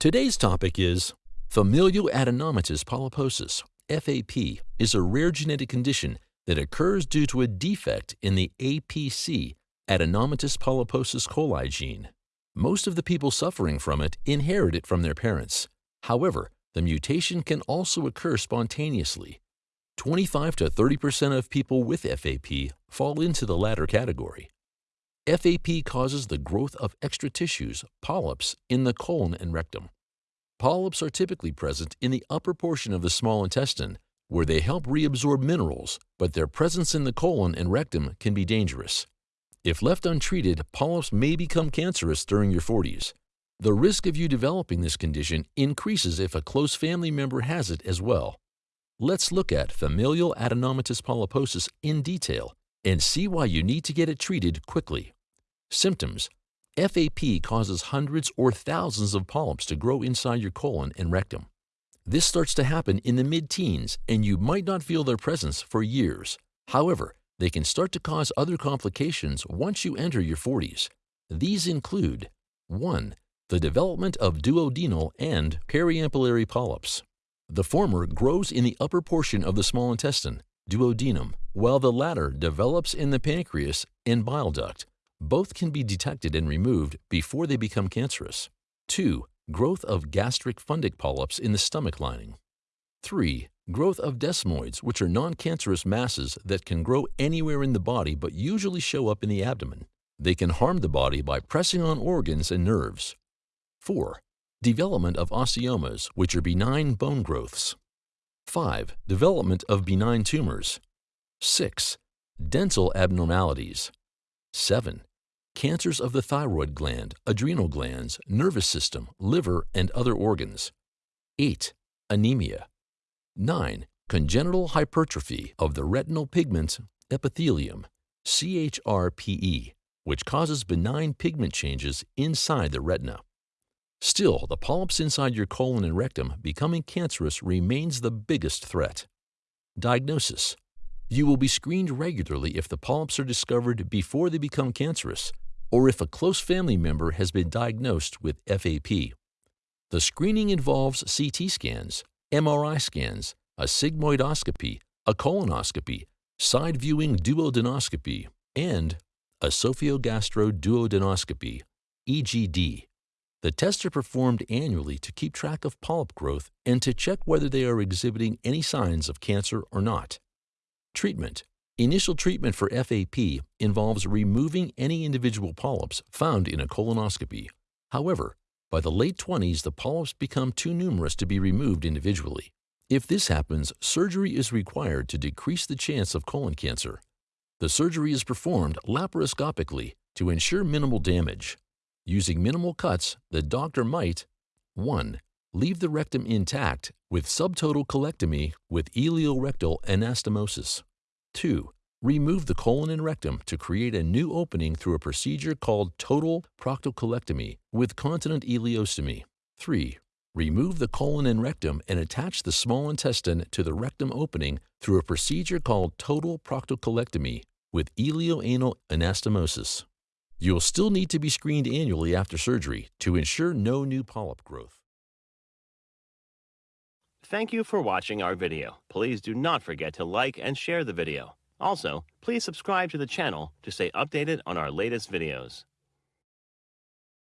Today's topic is familial adenomatous polyposis, FAP, is a rare genetic condition that occurs due to a defect in the APC, adenomatous polyposis coli gene. Most of the people suffering from it inherit it from their parents. However, the mutation can also occur spontaneously. 25 to 30% of people with FAP fall into the latter category. FAP causes the growth of extra tissues, polyps, in the colon and rectum. Polyps are typically present in the upper portion of the small intestine, where they help reabsorb minerals, but their presence in the colon and rectum can be dangerous. If left untreated, polyps may become cancerous during your 40s. The risk of you developing this condition increases if a close family member has it as well. Let's look at familial adenomatous polyposis in detail and see why you need to get it treated quickly. Symptoms FAP causes hundreds or thousands of polyps to grow inside your colon and rectum. This starts to happen in the mid-teens and you might not feel their presence for years. However, they can start to cause other complications once you enter your 40s. These include 1. The development of duodenal and periampullary polyps. The former grows in the upper portion of the small intestine, duodenum, while the latter develops in the pancreas and bile duct, both can be detected and removed before they become cancerous. 2. Growth of gastric fundic polyps in the stomach lining. 3. Growth of desmoids, which are non-cancerous masses that can grow anywhere in the body but usually show up in the abdomen. They can harm the body by pressing on organs and nerves. 4. Development of osteomas, which are benign bone growths. 5. Development of benign tumors. 6. Dental abnormalities. 7 cancers of the thyroid gland, adrenal glands, nervous system, liver, and other organs. 8. Anemia. 9. Congenital hypertrophy of the retinal pigment epithelium, CHRPE, which causes benign pigment changes inside the retina. Still, the polyps inside your colon and rectum becoming cancerous remains the biggest threat. Diagnosis. You will be screened regularly if the polyps are discovered before they become cancerous or if a close family member has been diagnosed with FAP. The screening involves CT scans, MRI scans, a sigmoidoscopy, a colonoscopy, side viewing duodenoscopy, and esophagogastroduodenoscopy, EGD. The tests are performed annually to keep track of polyp growth and to check whether they are exhibiting any signs of cancer or not. Treatment Initial treatment for FAP involves removing any individual polyps found in a colonoscopy. However, by the late 20s, the polyps become too numerous to be removed individually. If this happens, surgery is required to decrease the chance of colon cancer. The surgery is performed laparoscopically to ensure minimal damage. Using minimal cuts, the doctor might 1. Leave the rectum intact with subtotal colectomy with ileorectal anastomosis. 2. Remove the colon and rectum to create a new opening through a procedure called total proctocolectomy with continent ileostomy. 3. Remove the colon and rectum and attach the small intestine to the rectum opening through a procedure called total proctocolectomy with ileoanal anastomosis. You'll still need to be screened annually after surgery to ensure no new polyp growth. Thank you for watching our video. Please do not forget to like and share the video. Also, please subscribe to the channel to stay updated on our latest videos.